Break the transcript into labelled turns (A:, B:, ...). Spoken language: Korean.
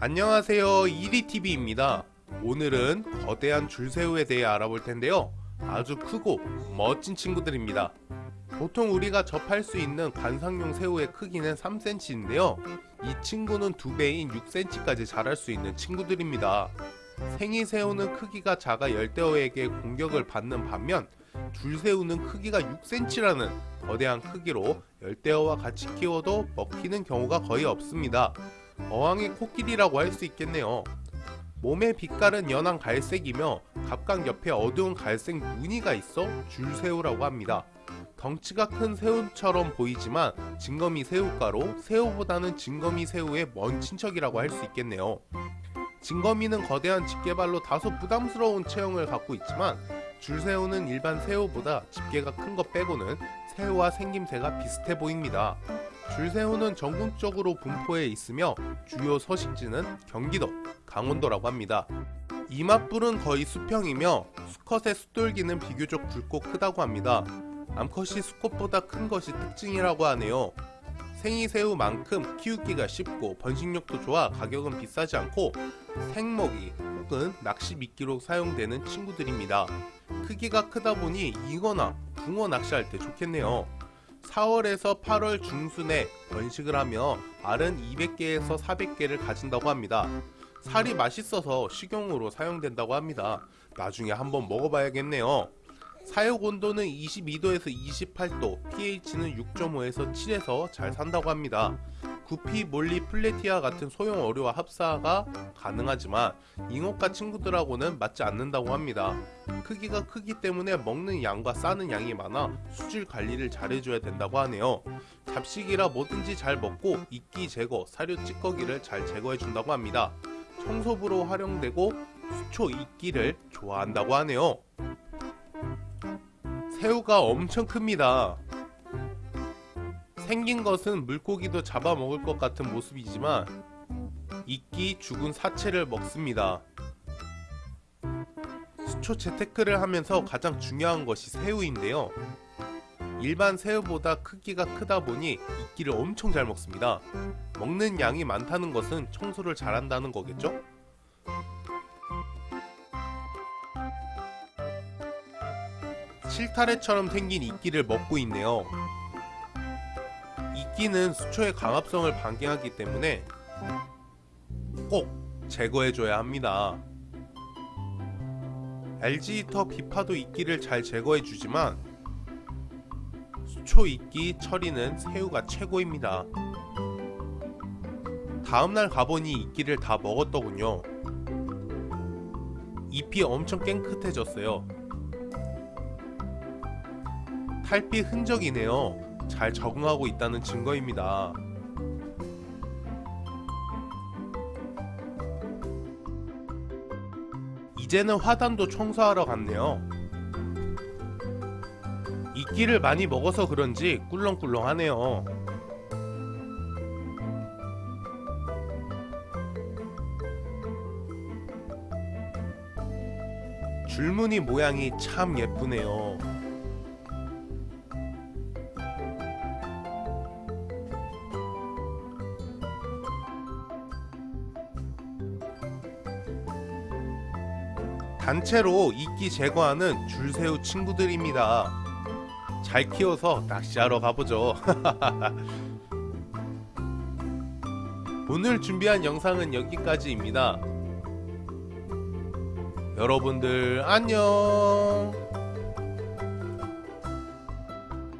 A: 안녕하세요. 이리TV입니다. 오늘은 거대한 줄새우에 대해 알아볼 텐데요. 아주 크고 멋진 친구들입니다. 보통 우리가 접할 수 있는 관상용 새우의 크기는 3cm인데요. 이 친구는 2배인 6cm까지 자랄 수 있는 친구들입니다. 생이새우는 크기가 작아 열대어에게 공격을 받는 반면 줄새우는 크기가 6cm라는 거대한 크기로 열대어와 같이 키워도 먹히는 경우가 거의 없습니다 어항의 코끼리라고 할 수 있겠네요. 몸의 빛깔은 연한 갈색이며 갑각 옆에 어두운 갈색 무늬가 있어 줄새우라고 합니다. 덩치가 큰 새우처럼 보이지만 진거미 새우가로 새우보다는 진거미 새우의 먼 친척이라고 할 수 있겠네요. 진거미는 거대한 집게발로 다소 부담스러운 체형을 갖고 있지만 줄새우는 일반 새우보다 집게가 큰 것 빼고는 새우와 생김새가 비슷해 보입니다. 줄새우는 전국적으로 분포해 있으며 주요 서식지는 경기도, 강원도라고 합니다. 이맛불은 거의 수평이며 수컷의 숫돌기는 비교적 굵고 크다고 합니다. 암컷이 수컷보다 큰 것이 특징이라고 하네요. 생이새우만큼 키우기가 쉽고 번식력도 좋아 가격은 비싸지 않고 생먹이 혹은 낚시 미끼로 사용되는 친구들입니다. 크기가 크다 보니 잉어나 붕어 낚시할 때 좋겠네요. 4월에서 8월 중순에 번식을 하며 알은 200개에서 400개를 가진다고 합니다. 살이 맛있어서 식용으로 사용된다고 합니다. 나중에 한번 먹어봐야겠네요. 사육 온도는 22도에서 28도, pH는 6.5에서 7에서 잘 산다고 합니다. 구피, 몰리, 플레티아 같은 소형 어류와 합사가 가능하지만 잉어과 친구들하고는 맞지 않는다고 합니다. 크기가 크기 때문에 먹는 양과 싸는 양이 많아 수질 관리를 잘해줘야 된다고 하네요. 잡식이라 뭐든지 잘 먹고 이끼 제거, 사료 찌꺼기를 잘 제거해준다고 합니다. 청소부로 활용되고 수초 이끼를 좋아한다고 하네요. 새우가 엄청 큽니다. 생긴 것은 물고기도 잡아먹을 것 같은 모습이지만 이끼 죽은 사체를 먹습니다. 수초 재테크를 하면서 가장 중요한 것이 새우인데요. 일반 새우보다 크기가 크다 보니 이끼를 엄청 잘 먹습니다. 먹는 양이 많다는 것은 청소를 잘한다는 거겠죠? 실타래처럼 생긴 이끼를 먹고 있네요. 이끼는 수초의 강압성을 방해하기 때문에 꼭 제거해줘야 합니다. LG히터 비파도 이끼를 잘 제거해주지만 수초 이끼 처리는 새우가 최고입니다. 다음날 가보니 이끼를 다 먹었더군요. 잎이 엄청 깨끗해졌어요. 탈피 흔적이네요. 잘 적응하고 있다는 증거입니다. 이제는 화단도 청소하러 갔네요. 이끼를 많이 먹어서 그런지 꿀렁꿀렁하네요. 줄무늬 모양이 참 예쁘네요. 단체로 이끼 제거하는 줄새우 친구들입니다. 잘 키워서 낚시하러 가보죠. 오늘 준비한 영상은 여기까지입니다. 여러분들 안녕